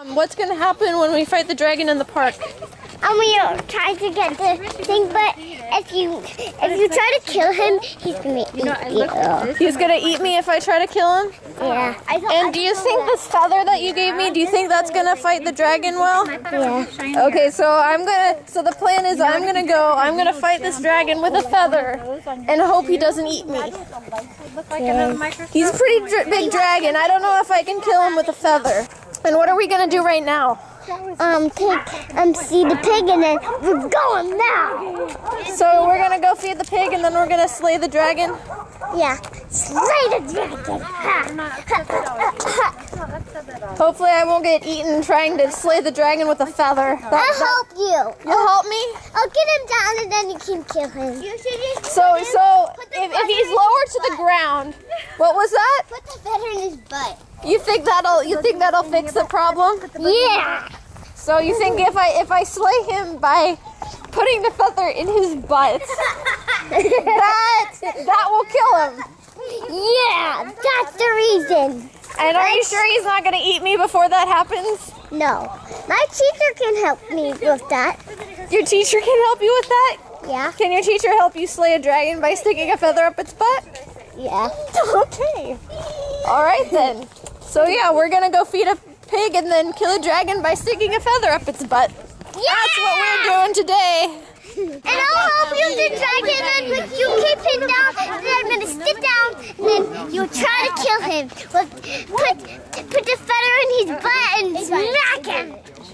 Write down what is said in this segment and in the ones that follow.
Um, what's gonna happen when we fight the dragon in the park? And we are trying to get the thing, but if you if you try to kill him, he's gonna eat you. He's gonna eat me if I try to kill him? Yeah. And do you think this feather that you gave me, do you think that's gonna fight the dragon well? Yeah. Okay, so I'm gonna, so the plan is I'm gonna go, I'm gonna fight this dragon with a feather and hope he doesn't eat me. He's a pretty dr- big dragon. I don't know if I can kill him with a feather. And what are we gonna do right now? Um, take um, see the pig, and then we're going now. So we're gonna go feed the pig and then we're gonna slay the dragon? Yeah. Slay the dragon. Hopefully I won't get eaten trying to slay the dragon with a feather. That- I'll that- help you. You'll help me? I'll get him down, and then you can kill him. You should just So, so if, if he's lower to the ground, what was that? put the feather in his butt. You think that'll you think that'll fix the problem? Yeah. So you think if I if I slay him by putting the feather in his butt, that that will kill him? Yeah, that's the reason. And are you sure he's not gonna eat me before that happens? No, my teacher can help me with that. Your teacher can help you with that? Yeah, Can your teacher help you slay a dragon by sticking a feather up its butt? yeah. Okay. All right then. So yeah, we're gonna go feed a pig and then kill a dragon by sticking a feather up its butt. That's what we're doing today. And I'll help you the dragon, and when you keep him down, and then I'm gonna sit down, and then you try to kill him. Put, put the feather in his butt and smack him.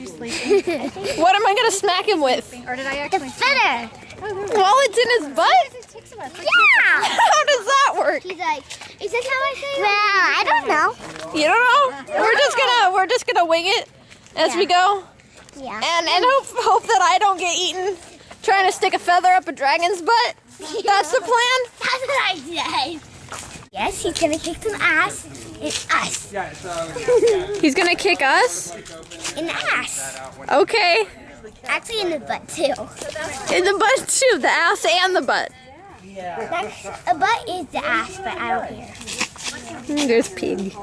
What am I gonna smack him with? Or did I actually The feather. While it's in his butt? Yeah. How does that work? He's like, is this how I say it? Well, I don't know. You don't know? We're just gonna we're just gonna wing it as we go, Yeah. and and hope hope that I don't get eaten trying to stick a feather up a dragon's butt. That's the plan. That's what I said. Yes, he's gonna kick some ass in us. He's gonna kick us. In the ass. Okay. Actually, in the butt too. In the butt too, the ass and the butt. That's, a butt is the ass, but I don't care. Mm, There's pig.